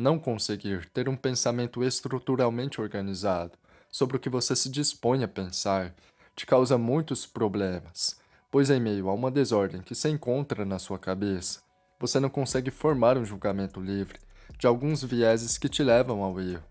Não conseguir ter um pensamento estruturalmente organizado sobre o que você se dispõe a pensar te causa muitos problemas, pois em meio a uma desordem que se encontra na sua cabeça, você não consegue formar um julgamento livre de alguns vieses que te levam ao erro.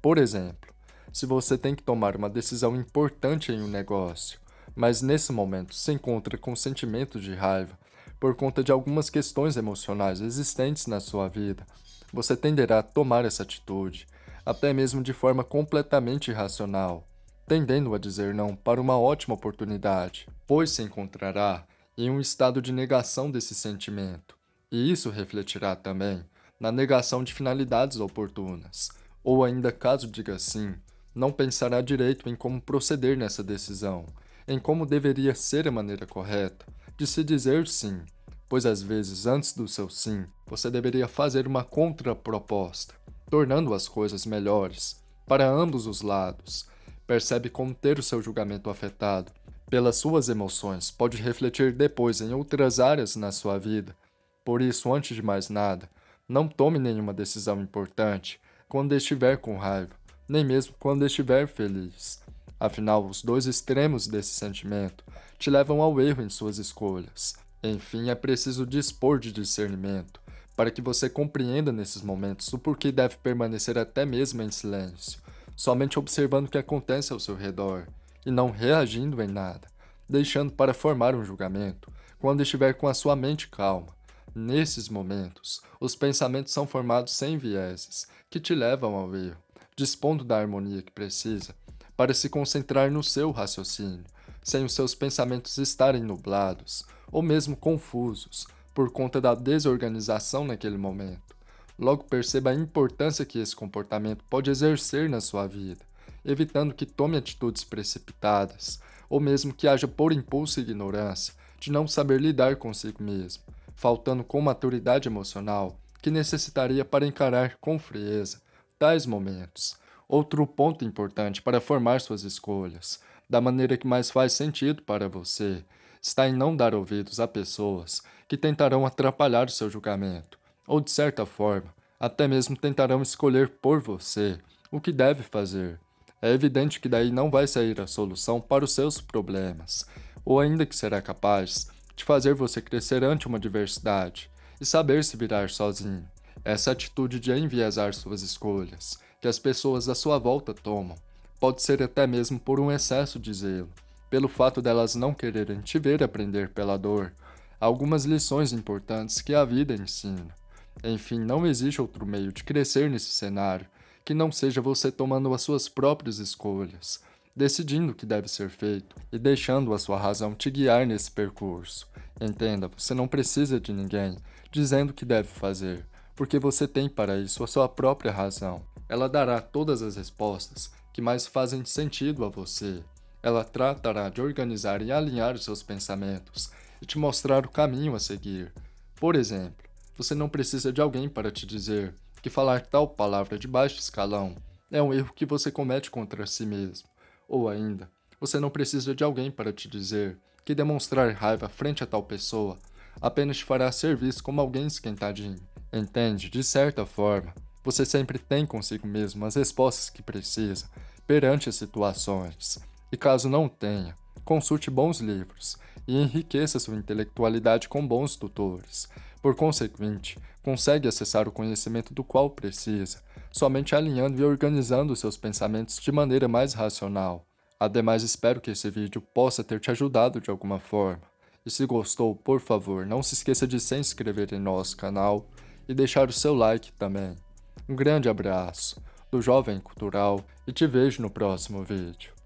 Por exemplo, se você tem que tomar uma decisão importante em um negócio, mas nesse momento se encontra com sentimento de raiva por conta de algumas questões emocionais existentes na sua vida, você tenderá a tomar essa atitude, até mesmo de forma completamente irracional, tendendo a dizer não para uma ótima oportunidade, pois se encontrará em um estado de negação desse sentimento, e isso refletirá também na negação de finalidades oportunas, ou ainda caso diga sim, não pensará direito em como proceder nessa decisão, em como deveria ser a maneira correta de se dizer sim, pois às vezes antes do seu sim, você deveria fazer uma contraproposta, tornando as coisas melhores para ambos os lados. Percebe como ter o seu julgamento afetado pelas suas emoções pode refletir depois em outras áreas na sua vida. Por isso, antes de mais nada, não tome nenhuma decisão importante quando estiver com raiva, nem mesmo quando estiver feliz. Afinal, os dois extremos desse sentimento te levam ao erro em suas escolhas. Enfim, é preciso dispor de discernimento, para que você compreenda nesses momentos o porquê deve permanecer até mesmo em silêncio, somente observando o que acontece ao seu redor, e não reagindo em nada, deixando para formar um julgamento quando estiver com a sua mente calma. Nesses momentos, os pensamentos são formados sem vieses, que te levam ao erro, dispondo da harmonia que precisa para se concentrar no seu raciocínio, sem os seus pensamentos estarem nublados ou mesmo confusos por conta da desorganização naquele momento. Logo perceba a importância que esse comportamento pode exercer na sua vida, evitando que tome atitudes precipitadas ou mesmo que haja por impulso e ignorância de não saber lidar consigo mesmo, faltando com maturidade emocional que necessitaria para encarar com frieza tais momentos. Outro ponto importante para formar suas escolhas da maneira que mais faz sentido para você, está em não dar ouvidos a pessoas que tentarão atrapalhar o seu julgamento, ou de certa forma, até mesmo tentarão escolher por você o que deve fazer. É evidente que daí não vai sair a solução para os seus problemas, ou ainda que será capaz de fazer você crescer ante uma diversidade e saber se virar sozinho. Essa atitude de enviesar suas escolhas, que as pessoas à sua volta tomam, Pode ser até mesmo por um excesso de zelo, pelo fato delas não quererem te ver aprender pela dor, algumas lições importantes que a vida ensina. Enfim, não existe outro meio de crescer nesse cenário que não seja você tomando as suas próprias escolhas, decidindo o que deve ser feito e deixando a sua razão te guiar nesse percurso. Entenda, você não precisa de ninguém dizendo o que deve fazer, porque você tem para isso a sua própria razão. Ela dará todas as respostas que mais fazem sentido a você. Ela tratará de organizar e alinhar os seus pensamentos e te mostrar o caminho a seguir. Por exemplo, você não precisa de alguém para te dizer que falar tal palavra de baixo escalão é um erro que você comete contra si mesmo. Ou ainda, você não precisa de alguém para te dizer que demonstrar raiva frente a tal pessoa apenas te fará ser visto como alguém esquentadinho. Entende? De certa forma, você sempre tem consigo mesmo as respostas que precisa perante as situações. E caso não tenha, consulte bons livros e enriqueça sua intelectualidade com bons tutores. Por consequente, consegue acessar o conhecimento do qual precisa, somente alinhando e organizando seus pensamentos de maneira mais racional. Ademais, espero que esse vídeo possa ter te ajudado de alguma forma. E se gostou, por favor, não se esqueça de se inscrever em nosso canal e deixar o seu like também. Um grande abraço do Jovem Cultural e te vejo no próximo vídeo.